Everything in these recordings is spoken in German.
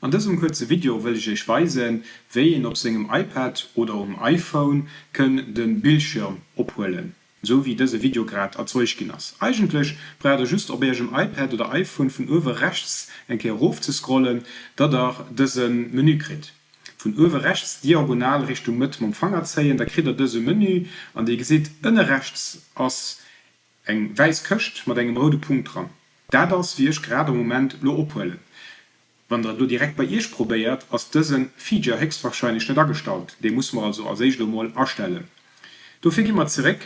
An diesem kurzen Video will ich euch weisen, wie ihr auf seinem iPad oder dem iPhone könnt den Bildschirm abholen. So wie dieses Video gerade erzeugt ist. Eigentlich braucht ihr just auf eurem iPad oder iPhone von oben rechts ein bisschen rauf zu scrollen, dass ihr diesen Menü kriegt. Von oben rechts diagonal Richtung mit dem Empfänger ziehen, da kriegt ihr dieses Menü und ihr seht innen rechts als ein weiß Köcht mit einem roten Punkt dran. Das wie ich gerade im Moment abholen wann du direkt bei ihr probiert aus diesen Feature höchstwahrscheinlich nicht dargestellt den muss man also als mal erstellen. Du fing immer zurück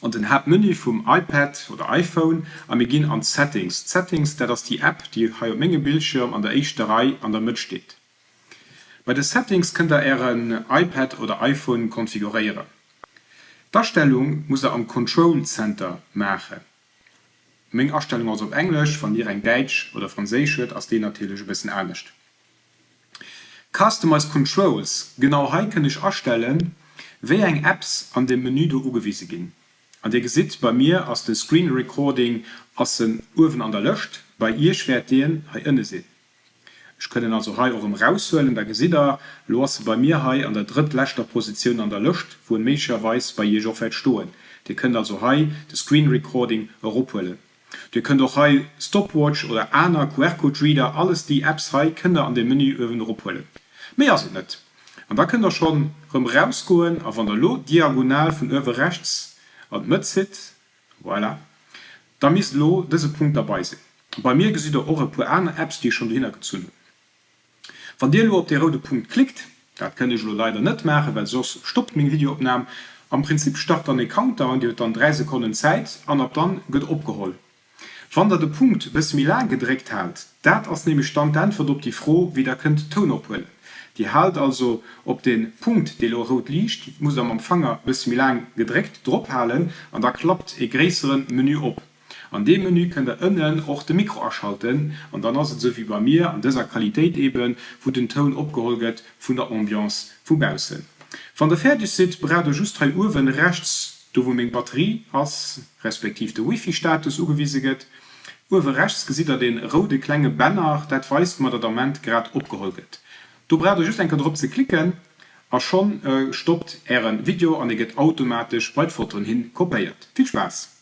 und den App Menü vom iPad oder iPhone am gehen an Settings. Settings das die App die Menge Bildschirm an der Echterei an der Mitte steht. Bei den Settings könnt er ein iPad oder iPhone konfigurieren. Darstellung muss er am Control Center machen Mg Erstellung aus op Englisch von dir eng Deutsch oder aus den natürlich bisschen ernstcht. Customize Controls genau he kann ich erstellen, wer eng Apps an dem Menü du ugewiese gin. An der gesit bei mir aus dem Screen Recording aus den Uwen an der löscht, bei ihr schwer den inne se. Ich können also he eurem raushöllen der Gesider los bei mir he an der drittlächter Position an der Lucht, wo ein Mescher weiß bei je stohlen. Die können also he das Screen Recording Europawellen. Dir könnt auch hei Stopwatch oder einer QR-Code-Reader alles die Apps hei Kinder an dem Menü öwen opholen. Mehr sind net. Und da könnt ihr schon rum rausgoen auf an der Lo diagonal von öwe rechts und mit sit voilà. Da miss lo diese Punkt dabei sind. Bei mir gesieht der eure pur Apps die schon hingezogen. Van dir lo op der rote Punkt klickt, dat kann ich lo leider nicht machen, weil sos stoppt mein Videoopnahme. Am Prinzip start dann den Counter und ihr dann drei Sekunden Zeit an ab dann wird abgeholt. Wann der de Punkt bis Milan gedreckt hat, dat ass nämlich stand dann verdopp die froh wie der könnt Ton opwell. Die halt also op den Punkt de rot liegt, muss am Empfanger bis Milan gedreckt drophalen an da klappt e gräeren Menü op. An dem Menü könnt der innen auch de Mikro erschalten und dann sind so wie bei mir an dieser Qualität eben, wo den Ton opgeholget von der Ambiance vubausen. Van der fertig sit bra just 3 Uhr wenn rechts du wo még Batterie ass respektiv de Wifi-Status ugewieseget, Uwe rechts gesit er den rode klenge Banner, dat weist mat dat Moment grad opgeholget. Du brauch just enker Dr ze klicken, a schon äh, stoppt er en Video an eget automatisch Weitforen hin kopéiert. Viel Spaß!